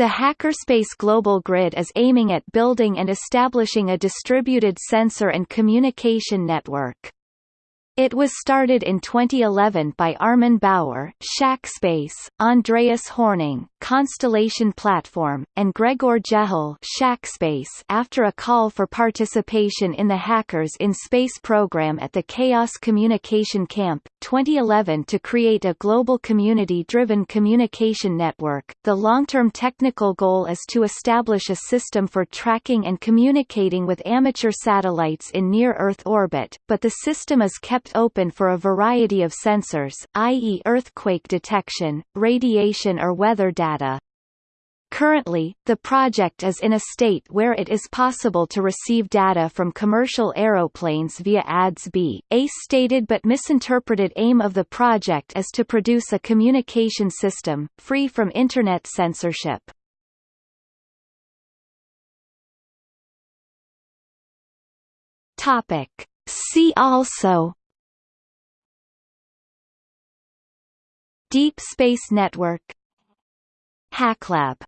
The Hackerspace Global Grid is aiming at building and establishing a distributed sensor and communication network. It was started in 2011 by Armin Bauer, Shackspace, Andreas Hornig, Constellation Platform, and Gregor Jehle Shackspace after a call for participation in the Hackers in Space program at the Chaos Communication Camp, 2011 to create a global community-driven communication network. The long-term technical goal is to establish a system for tracking and communicating with amateur satellites in near-Earth orbit, but the system is kept open for a variety of sensors, i.e. earthquake detection, radiation or weather data. Currently, the project is in a state where it is possible to receive data from commercial aeroplanes via ADS-B. A stated but misinterpreted aim of the project is to produce a communication system, free from Internet censorship. Topic. See also Deep Space Network HackLab